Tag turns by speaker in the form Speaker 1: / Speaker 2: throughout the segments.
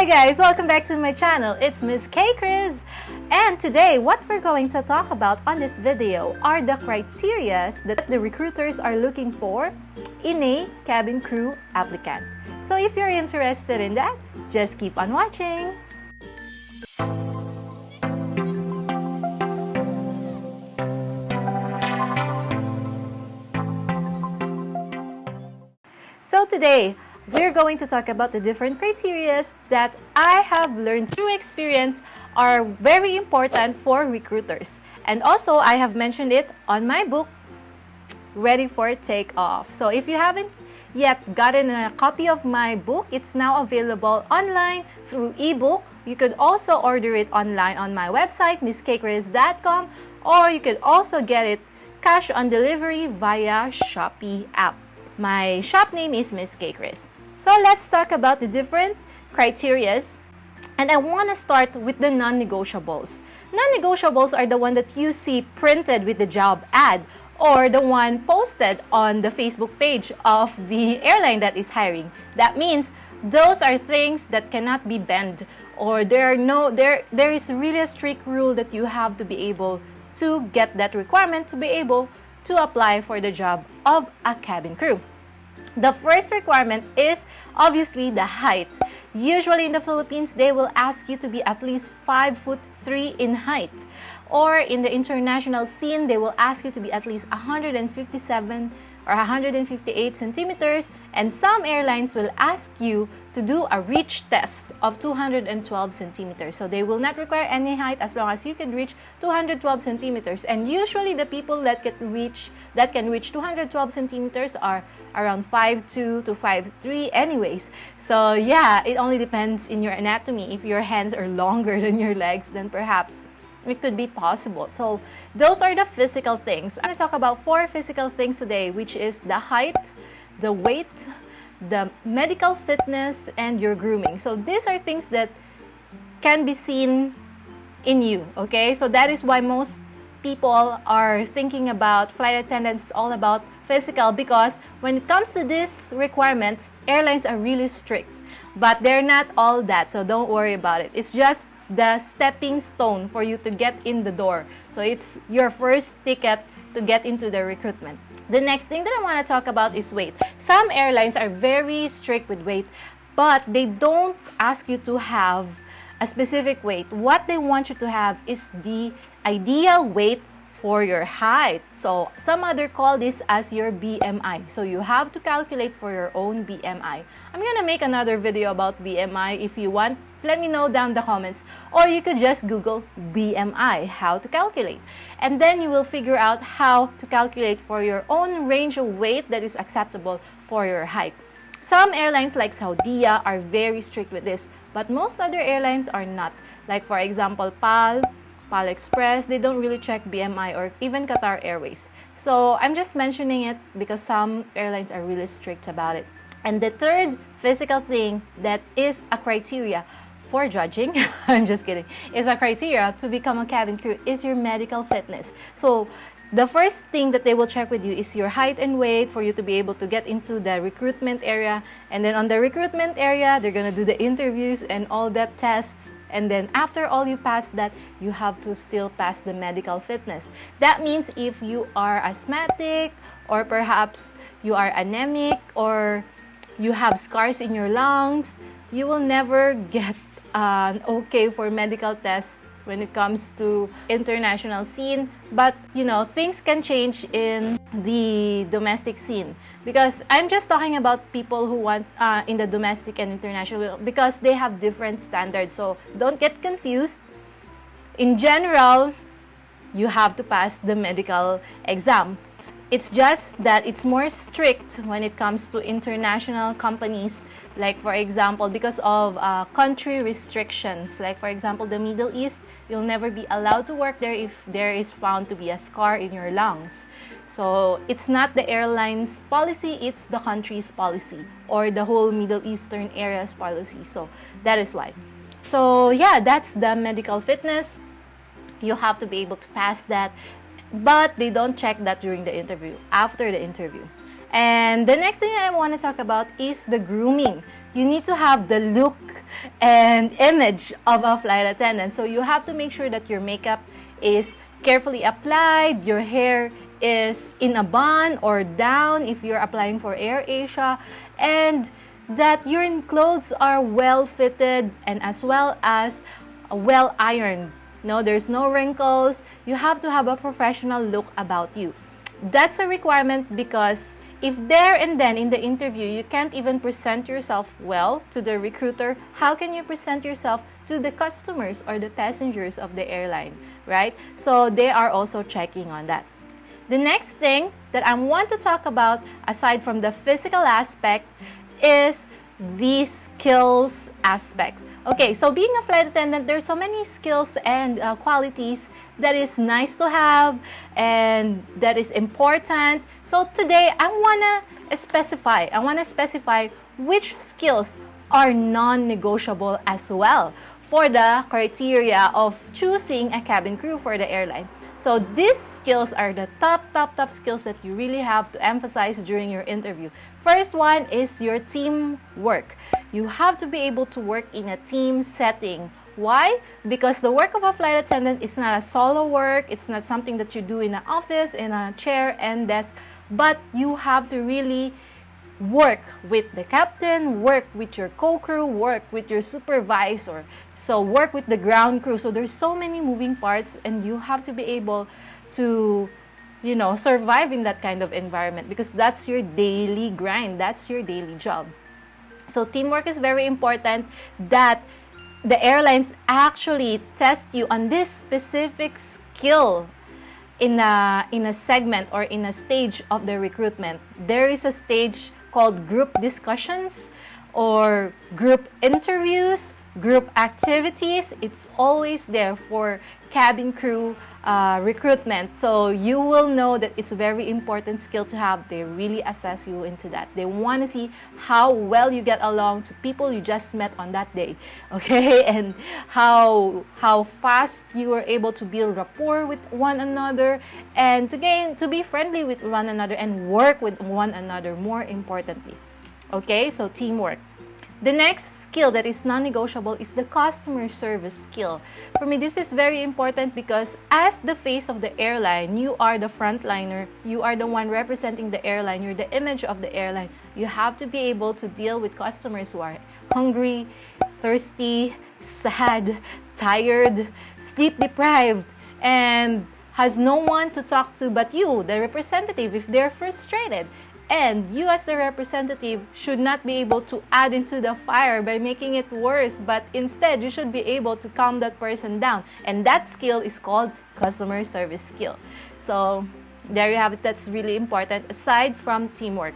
Speaker 1: Hi guys, welcome back to my channel. It's Miss K Chris. And today, what we're going to talk about on this video are the criteria that the recruiters are looking for in a cabin crew applicant. So if you're interested in that, just keep on watching. So today, we're going to talk about the different criteria that I have learned through experience are very important for recruiters. And also, I have mentioned it on my book, Ready for Takeoff. So if you haven't yet gotten a copy of my book, it's now available online through ebook. You could also order it online on my website, misskchris.com, or you could also get it cash on delivery via Shopee app. My shop name is Miss K Chris. So let's talk about the different criterias. And I want to start with the non-negotiables. Non-negotiables are the one that you see printed with the job ad or the one posted on the Facebook page of the airline that is hiring. That means those are things that cannot be bent or there are no there there is really a strict rule that you have to be able to get that requirement to be able to apply for the job of a cabin crew. The first requirement is obviously the height. Usually in the Philippines, they will ask you to be at least 5 foot 3 in height. Or in the international scene, they will ask you to be at least 157 or 158 centimeters and some airlines will ask you to do a reach test of 212 centimeters. So they will not require any height as long as you can reach 212 centimeters. And usually the people that can reach that can reach 212 centimeters are around 5'2 to 5'3 anyways. So yeah, it only depends in your anatomy. If your hands are longer than your legs, then perhaps it could be possible. So those are the physical things. I'm going to talk about four physical things today, which is the height, the weight, the medical fitness, and your grooming. So these are things that can be seen in you, okay? So that is why most people are thinking about flight attendants all about physical because when it comes to these requirements, airlines are really strict. But they're not all that, so don't worry about it. It's just the stepping stone for you to get in the door. So it's your first ticket to get into the recruitment. The next thing that I want to talk about is weight. Some airlines are very strict with weight, but they don't ask you to have a specific weight. What they want you to have is the ideal weight for your height. So some other call this as your BMI. So you have to calculate for your own BMI. I'm gonna make another video about BMI if you want. Let me know down the comments. Or you could just Google BMI, how to calculate. And then you will figure out how to calculate for your own range of weight that is acceptable for your height. Some airlines like Saudia are very strict with this, but most other airlines are not. Like for example, PAL, PAL Express, they don't really check BMI or even Qatar Airways. So I'm just mentioning it because some airlines are really strict about it. And the third physical thing that is a criteria for judging, I'm just kidding, is a criteria to become a cabin crew is your medical fitness. So the first thing that they will check with you is your height and weight for you to be able to get into the recruitment area. And then on the recruitment area, they're gonna do the interviews and all that tests. And then after all you pass that, you have to still pass the medical fitness. That means if you are asthmatic or perhaps you are anemic or you have scars in your lungs, you will never get okay for medical test when it comes to international scene. But you know things can change in the domestic scene. Because i'm just talking about people who want uh, in the domestic and international because they have different standards. So don't get confused. In general you have to pass the medical exam it's just that it's more strict when it comes to international companies, like for example, because of uh, country restrictions. Like for example, the Middle East, you'll never be allowed to work there if there is found to be a scar in your lungs. So it's not the airline's policy, it's the country's policy or the whole Middle Eastern area's policy. So that is why. So yeah, that's the medical fitness. You have to be able to pass that but they don't check that during the interview, after the interview. And the next thing I want to talk about is the grooming. You need to have the look and image of a flight attendant. So you have to make sure that your makeup is carefully applied, your hair is in a bun or down if you're applying for Air Asia, and that your clothes are well fitted and as well as well ironed. No, there's no wrinkles. You have to have a professional look about you. That's a requirement because if there and then in the interview you can't even present yourself well to the recruiter, how can you present yourself to the customers or the passengers of the airline, right? So they are also checking on that. The next thing that I want to talk about aside from the physical aspect is these skills aspects. Okay, so being a flight attendant, there's so many skills and uh, qualities that is nice to have and that is important. So today I want to specify, I want to specify which skills are non-negotiable as well for the criteria of choosing a cabin crew for the airline. So these skills are the top, top, top skills that you really have to emphasize during your interview. First one is your teamwork. You have to be able to work in a team setting why? Because the work of a flight attendant is not a solo work. It's not something that you do in an office, in a chair and desk. But you have to really work with the captain, work with your co-crew, work with your supervisor. So work with the ground crew. So there's so many moving parts and you have to be able to you know, survive in that kind of environment because that's your daily grind. That's your daily job. So teamwork is very important that the airlines actually test you on this specific skill in a, in a segment or in a stage of the recruitment. There is a stage called group discussions or group interviews, group activities. It's always there for cabin crew uh, recruitment. So you will know that it's a very important skill to have. They really assess you into that. They want to see how well you get along to people you just met on that day, okay? And how how fast you were able to build rapport with one another and to gain to be friendly with one another and work with one another more importantly. Okay? So teamwork. The next skill that is non-negotiable is the customer service skill. For me, this is very important because as the face of the airline, you are the frontliner, you are the one representing the airline, you're the image of the airline. You have to be able to deal with customers who are hungry, thirsty, sad, tired, sleep deprived, and has no one to talk to but you, the representative, if they're frustrated. And you as the representative should not be able to add into the fire by making it worse, but instead you should be able to calm that person down. And that skill is called customer service skill. So there you have it. That's really important aside from teamwork.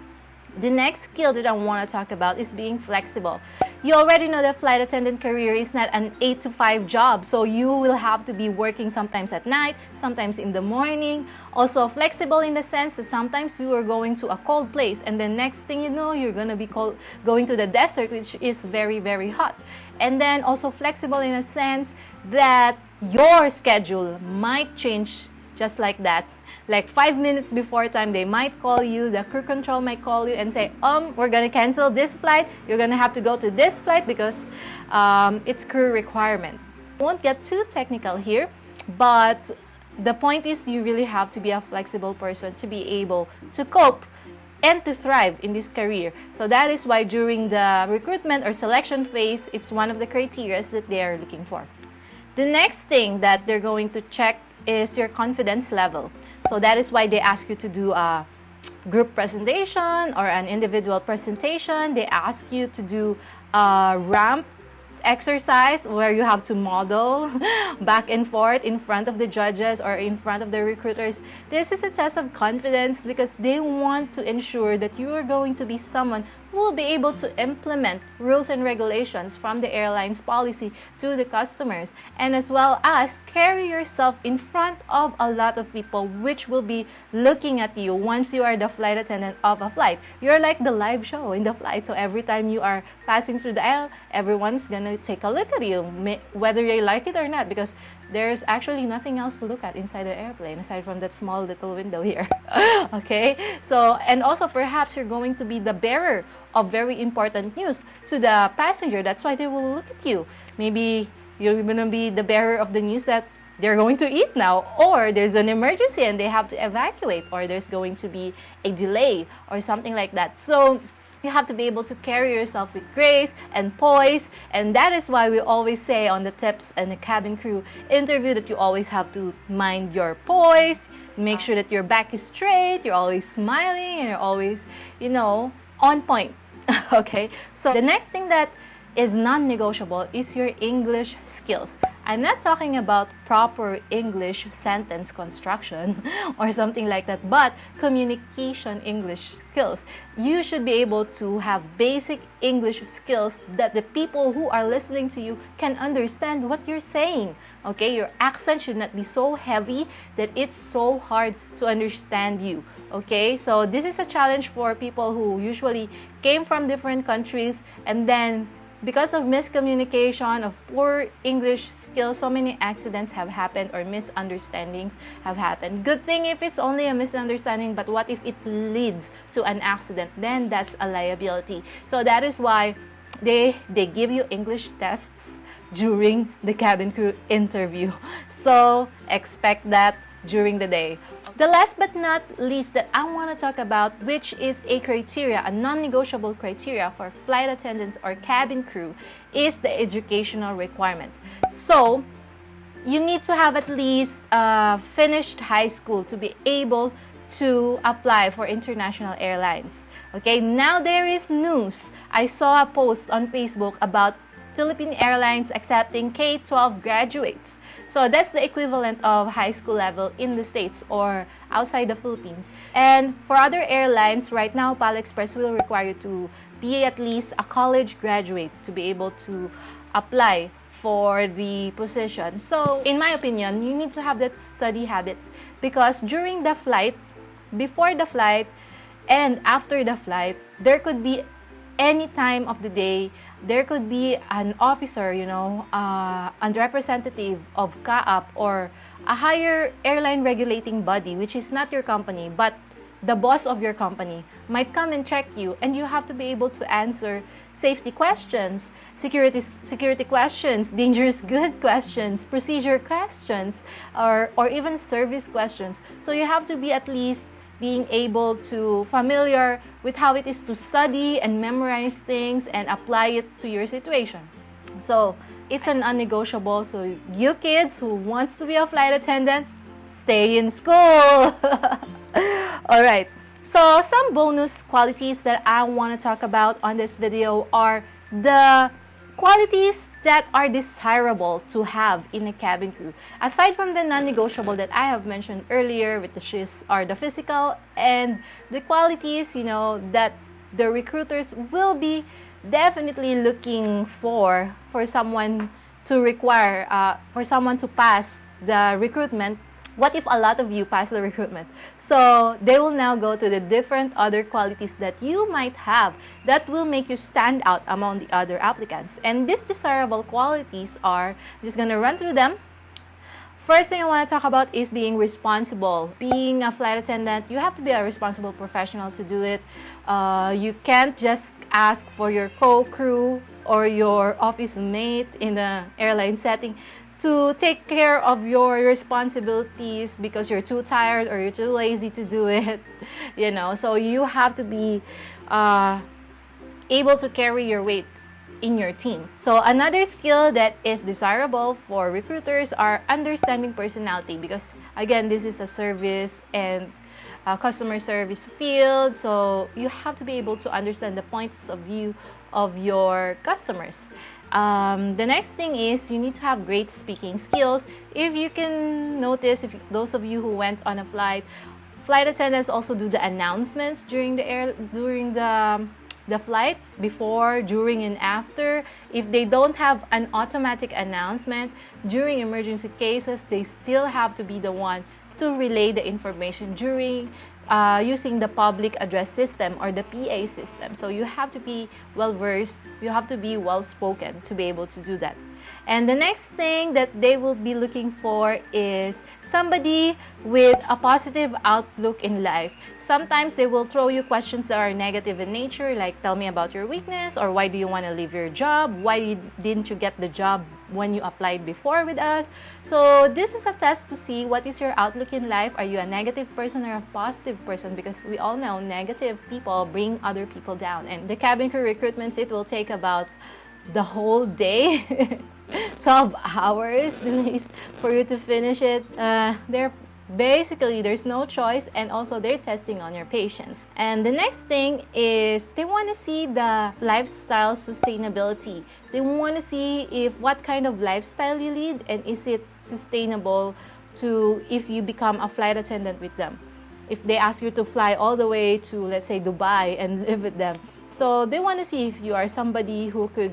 Speaker 1: The next skill that I want to talk about is being flexible. You already know that flight attendant career is not an 8 to 5 job, so you will have to be working sometimes at night, sometimes in the morning. Also flexible in the sense that sometimes you are going to a cold place and the next thing you know, you're going to be cold, going to the desert, which is very, very hot. And then also flexible in a sense that your schedule might change just like that like five minutes before time they might call you the crew control might call you and say um we're gonna cancel this flight you're gonna have to go to this flight because um, it's crew requirement won't get too technical here but the point is you really have to be a flexible person to be able to cope and to thrive in this career. So that is why during the recruitment or selection phase, it's one of the criteria that they are looking for. The next thing that they're going to check is your confidence level. So that is why they ask you to do a group presentation or an individual presentation. They ask you to do a ramp exercise where you have to model back and forth in front of the judges or in front of the recruiters. This is a test of confidence because they want to ensure that you are going to be someone will be able to implement rules and regulations from the airline's policy to the customers and as well as carry yourself in front of a lot of people which will be looking at you once you are the flight attendant of a flight. You're like the live show in the flight so every time you are passing through the aisle, everyone's gonna take a look at you whether they like it or not because there's actually nothing else to look at inside the airplane aside from that small little window here. okay? So, and also perhaps you're going to be the bearer of very important news to the passenger. That's why they will look at you. Maybe you're going to be the bearer of the news that they're going to eat now or there's an emergency and they have to evacuate or there's going to be a delay or something like that. So you have to be able to carry yourself with grace and poise and that is why we always say on the tips and the cabin crew interview that you always have to mind your poise make sure that your back is straight you're always smiling and you're always you know on point okay? So the next thing that is non-negotiable is your English skills. I'm not talking about proper English sentence construction or something like that, but communication English skills. You should be able to have basic English skills that the people who are listening to you can understand what you're saying. Okay, your accent should not be so heavy that it's so hard to understand you. Okay, so this is a challenge for people who usually came from different countries and then because of miscommunication, of poor English skills, so many accidents have happened or misunderstandings have happened. Good thing if it's only a misunderstanding, but what if it leads to an accident? Then that's a liability. So that is why they, they give you English tests during the cabin crew interview. So expect that during the day. The last but not least that I want to talk about, which is a criteria, a non-negotiable criteria for flight attendants or cabin crew, is the educational requirement. So, you need to have at least uh, finished high school to be able to apply for international airlines. Okay, now there is news. I saw a post on Facebook about Philippine Airlines accepting K-12 graduates. So that's the equivalent of high school level in the States or outside the Philippines. And for other airlines, right now, PAL Express will require you to be at least a college graduate to be able to apply for the position. So in my opinion, you need to have that study habits because during the flight, before the flight, and after the flight, there could be any time of the day there could be an officer, you know, uh, a representative of CAAP or a higher airline regulating body, which is not your company, but the boss of your company might come and check you and you have to be able to answer safety questions, security, security questions, dangerous good questions, procedure questions, or, or even service questions. So you have to be at least being able to familiar with how it is to study and memorize things and apply it to your situation. So it's an unnegotiable. So you kids who wants to be a flight attendant, stay in school. All right. So some bonus qualities that I want to talk about on this video are the qualities that are desirable to have in a cabin crew. Aside from the non-negotiable that I have mentioned earlier, which is are the physical and the qualities, you know, that the recruiters will be definitely looking for for someone to require, uh, for someone to pass the recruitment what if a lot of you pass the recruitment? So they will now go to the different other qualities that you might have that will make you stand out among the other applicants. And these desirable qualities are, I'm just going to run through them. First thing I want to talk about is being responsible. Being a flight attendant, you have to be a responsible professional to do it. Uh, you can't just ask for your co-crew or your office mate in the airline setting to take care of your responsibilities because you're too tired or you're too lazy to do it you know? So you have to be uh, able to carry your weight in your team. So another skill that is desirable for recruiters are understanding personality because again this is a service and customer service field. So you have to be able to understand the points of view of your customers um, the next thing is you need to have great speaking skills. If you can notice, if those of you who went on a flight, flight attendants also do the announcements during the air during the the flight before, during, and after. If they don't have an automatic announcement during emergency cases, they still have to be the one to relay the information during uh, using the public address system or the PA system. So you have to be well versed, you have to be well spoken to be able to do that. And the next thing that they will be looking for is somebody with a positive outlook in life. Sometimes they will throw you questions that are negative in nature, like tell me about your weakness, or why do you want to leave your job? Why didn't you get the job when you applied before with us? So this is a test to see what is your outlook in life. Are you a negative person or a positive person? Because we all know negative people bring other people down. And the cabin crew recruitments, it will take about the whole day 12 hours at least for you to finish it uh, they're basically there's no choice and also they're testing on your patience. And the next thing is they want to see the lifestyle sustainability. They want to see if what kind of lifestyle you lead and is it sustainable to if you become a flight attendant with them. If they ask you to fly all the way to let's say dubai and live with them. So they want to see if you are somebody who could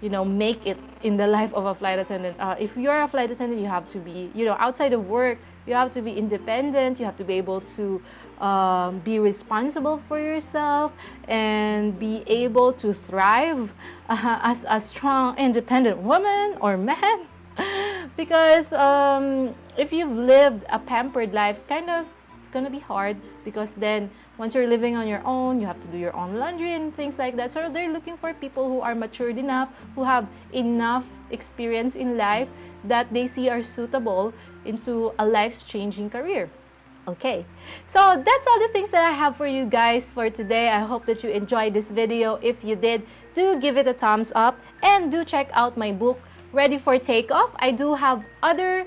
Speaker 1: you know, make it in the life of a flight attendant. Uh, if you're a flight attendant, you have to be, you know, outside of work, you have to be independent. You have to be able to um, be responsible for yourself and be able to thrive uh, as a strong, independent woman or man. because um, if you've lived a pampered life, kind of it's gonna be hard because then once you're living on your own, you have to do your own laundry and things like that. So they're looking for people who are matured enough, who have enough experience in life that they see are suitable into a life-changing career. Okay, so that's all the things that I have for you guys for today. I hope that you enjoyed this video. If you did, do give it a thumbs up and do check out my book, Ready for Takeoff. I do have other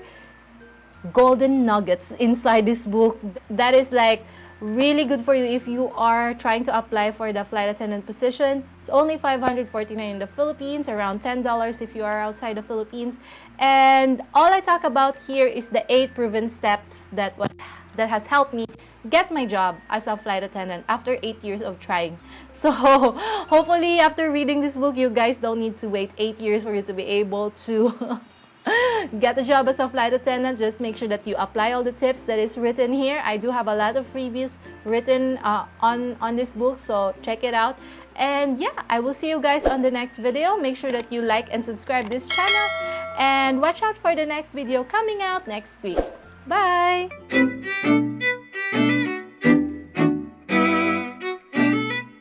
Speaker 1: golden nuggets inside this book that is like really good for you if you are trying to apply for the flight attendant position. It's only 549 in the Philippines, around $10 if you are outside the Philippines. And all I talk about here is the eight proven steps that was that has helped me get my job as a flight attendant after eight years of trying. So hopefully after reading this book, you guys don't need to wait eight years for you to be able to get a job as a flight attendant, just make sure that you apply all the tips that is written here. I do have a lot of freebies written uh, on, on this book, so check it out. And yeah, I will see you guys on the next video. Make sure that you like and subscribe this channel. And watch out for the next video coming out next week. Bye!